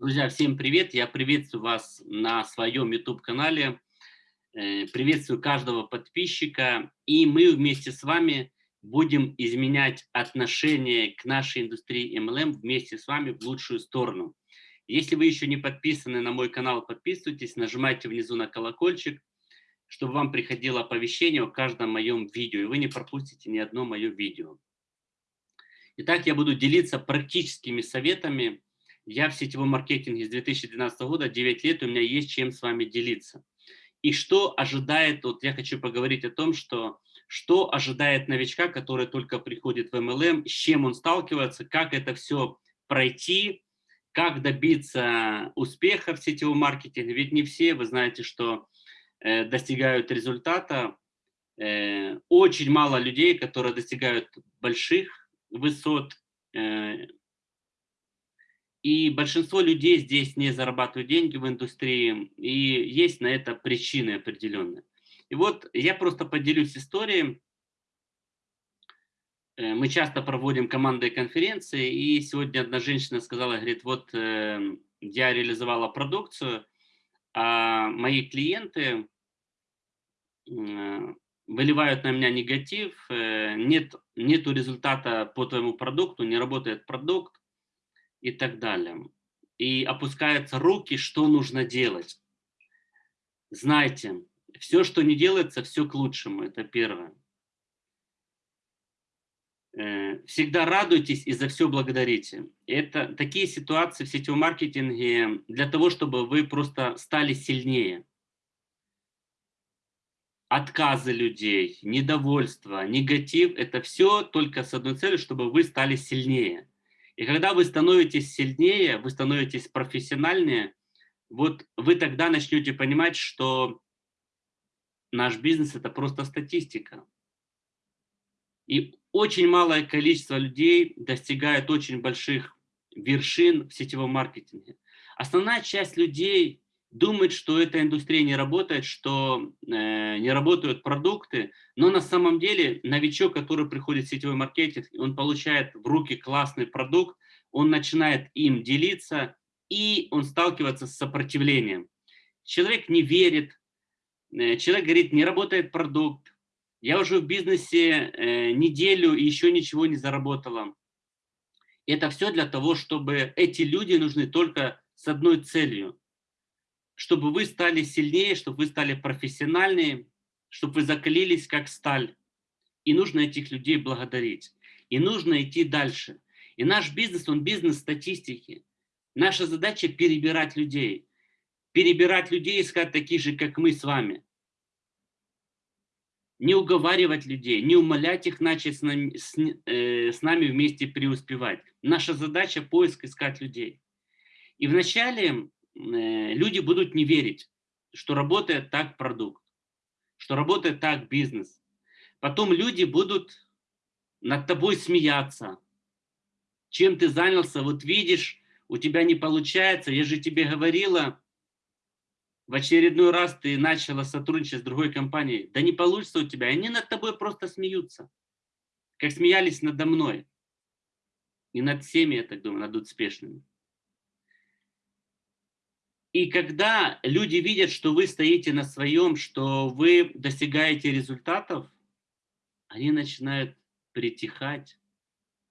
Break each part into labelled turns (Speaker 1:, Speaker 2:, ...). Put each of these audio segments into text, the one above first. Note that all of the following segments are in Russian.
Speaker 1: Друзья, всем привет! Я приветствую вас на своем YouTube-канале. Э, приветствую каждого подписчика. И мы вместе с вами будем изменять отношение к нашей индустрии MLM вместе с вами в лучшую сторону. Если вы еще не подписаны на мой канал, подписывайтесь, нажимайте внизу на колокольчик, чтобы вам приходило оповещение о каждом моем видео, и вы не пропустите ни одно мое видео. Итак, я буду делиться практическими советами, я в сетевом маркетинге с 2012 года, 9 лет, у меня есть чем с вами делиться. И что ожидает, вот я хочу поговорить о том, что, что ожидает новичка, который только приходит в MLM, с чем он сталкивается, как это все пройти, как добиться успеха в сетевом маркетинге. Ведь не все, вы знаете, что э, достигают результата. Э, очень мало людей, которые достигают больших высот, э, и большинство людей здесь не зарабатывают деньги в индустрии, и есть на это причины определенные. И вот я просто поделюсь историей. Э, мы часто проводим командные конференции, и сегодня одна женщина сказала, говорит, вот э, я реализовала продукцию, а мои клиенты э, выливают на меня негатив, нет нету результата по твоему продукту, не работает продукт, и так далее. И опускаются руки, что нужно делать. Знайте, все, что не делается, все к лучшему, это первое. Э, всегда радуйтесь и за все благодарите. Это такие ситуации в сетевом маркетинге для того, чтобы вы просто стали сильнее. Отказы людей, недовольство, негатив – это все только с одной целью, чтобы вы стали сильнее. И когда вы становитесь сильнее, вы становитесь профессиональнее, вот вы тогда начнете понимать, что наш бизнес – это просто статистика. И очень малое количество людей достигает очень больших вершин в сетевом маркетинге. Основная часть людей думает, что эта индустрия не работает, что э, не работают продукты, но на самом деле новичок, который приходит в сетевой маркетинг, он получает в руки классный продукт, он начинает им делиться, и он сталкивается с сопротивлением. Человек не верит, э, человек говорит, не работает продукт, я уже в бизнесе э, неделю и еще ничего не заработала. Это все для того, чтобы эти люди нужны только с одной целью – чтобы вы стали сильнее, чтобы вы стали профессиональнее, чтобы вы закалились как сталь. И нужно этих людей благодарить. И нужно идти дальше. И наш бизнес, он бизнес статистики. Наша задача перебирать людей. Перебирать людей, искать таких же, как мы с вами. Не уговаривать людей, не умолять их начать с нами, с, э, с нами вместе преуспевать. Наша задача поиск искать людей. И вначале люди будут не верить, что работает так продукт, что работает так бизнес. Потом люди будут над тобой смеяться. Чем ты занялся, вот видишь, у тебя не получается, я же тебе говорила, в очередной раз ты начала сотрудничать с другой компанией, да не получится у тебя, они над тобой просто смеются, как смеялись надо мной. И над всеми, я так думаю, над успешными. И когда люди видят, что вы стоите на своем, что вы достигаете результатов, они начинают притихать,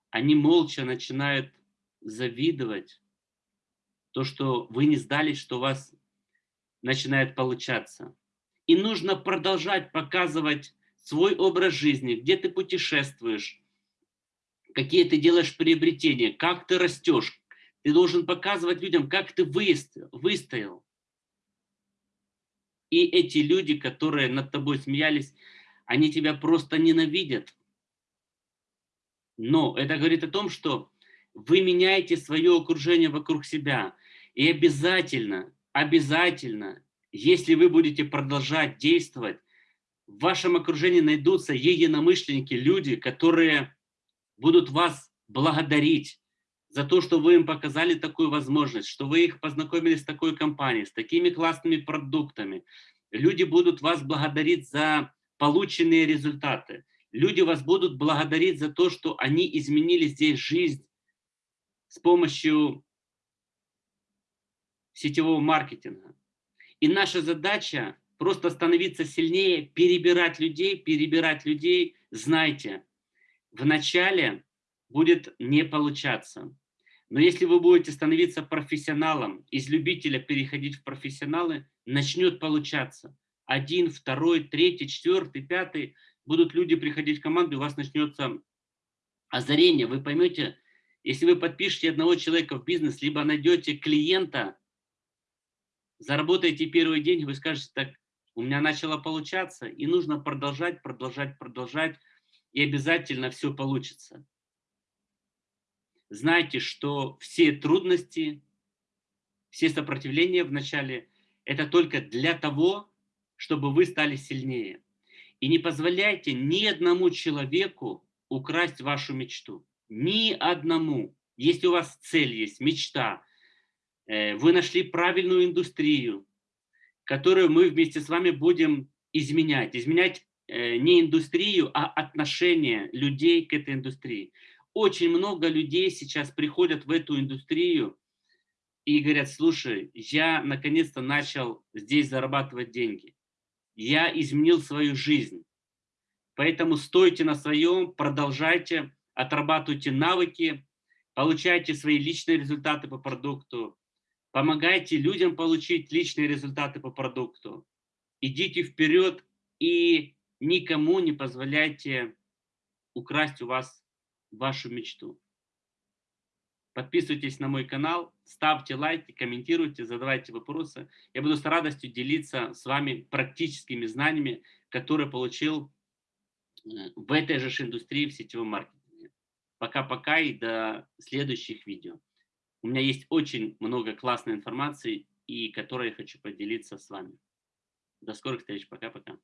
Speaker 1: они молча начинают завидовать. То, что вы не сдались, что у вас начинает получаться. И нужно продолжать показывать свой образ жизни, где ты путешествуешь, какие ты делаешь приобретения, как ты растешь, ты должен показывать людям, как ты выстоял. И эти люди, которые над тобой смеялись, они тебя просто ненавидят. Но это говорит о том, что вы меняете свое окружение вокруг себя. И обязательно, обязательно, если вы будете продолжать действовать, в вашем окружении найдутся единомышленники, люди, которые будут вас благодарить, за то, что вы им показали такую возможность, что вы их познакомили с такой компанией, с такими классными продуктами. Люди будут вас благодарить за полученные результаты. Люди вас будут благодарить за то, что они изменили здесь жизнь с помощью сетевого маркетинга. И наша задача просто становиться сильнее, перебирать людей, перебирать людей. Знайте, вначале будет не получаться. Но если вы будете становиться профессионалом, из любителя переходить в профессионалы, начнет получаться. Один, второй, третий, четвертый, пятый. Будут люди приходить в команду, у вас начнется озарение. Вы поймете, если вы подпишете одного человека в бизнес, либо найдете клиента, заработаете первый день, вы скажете, так, у меня начало получаться, и нужно продолжать, продолжать, продолжать, и обязательно все получится знайте, что все трудности, все сопротивления в начале – это только для того, чтобы вы стали сильнее. И не позволяйте ни одному человеку украсть вашу мечту. Ни одному. Если у вас цель есть, мечта, э, вы нашли правильную индустрию, которую мы вместе с вами будем изменять. Изменять э, не индустрию, а отношение людей к этой индустрии. Очень много людей сейчас приходят в эту индустрию и говорят, слушай, я наконец-то начал здесь зарабатывать деньги. Я изменил свою жизнь. Поэтому стойте на своем, продолжайте, отрабатывайте навыки, получайте свои личные результаты по продукту, помогайте людям получить личные результаты по продукту. Идите вперед и никому не позволяйте украсть у вас вашу мечту. Подписывайтесь на мой канал, ставьте лайки, комментируйте, задавайте вопросы. Я буду с радостью делиться с вами практическими знаниями, которые получил э, в этой же индустрии в сетевом маркетинге. Пока-пока и до следующих видео. У меня есть очень много классной информации, и которой я хочу поделиться с вами. До скорых встреч. Пока-пока.